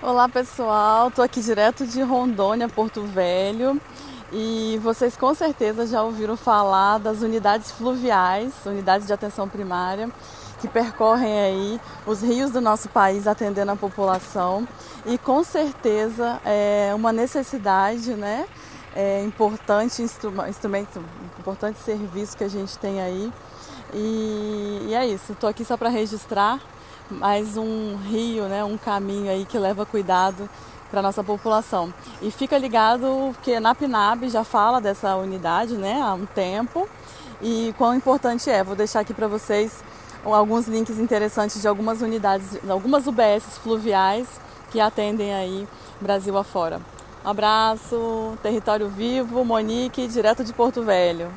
Olá pessoal, estou aqui direto de Rondônia, Porto Velho e vocês com certeza já ouviram falar das unidades fluviais, unidades de atenção primária, que percorrem aí os rios do nosso país atendendo a população e com certeza é uma necessidade, né? É importante instrumento, importante serviço que a gente tem aí e, e é isso. Estou aqui só para registrar mais um rio, né, um caminho aí que leva cuidado para nossa população. E fica ligado que na PNAB já fala dessa unidade, né, há um tempo e quão importante é. Vou deixar aqui para vocês alguns links interessantes de algumas unidades, algumas UBSs fluviais que atendem aí Brasil afora. Um abraço, Território Vivo, Monique, direto de Porto Velho.